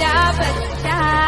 da ba da ba.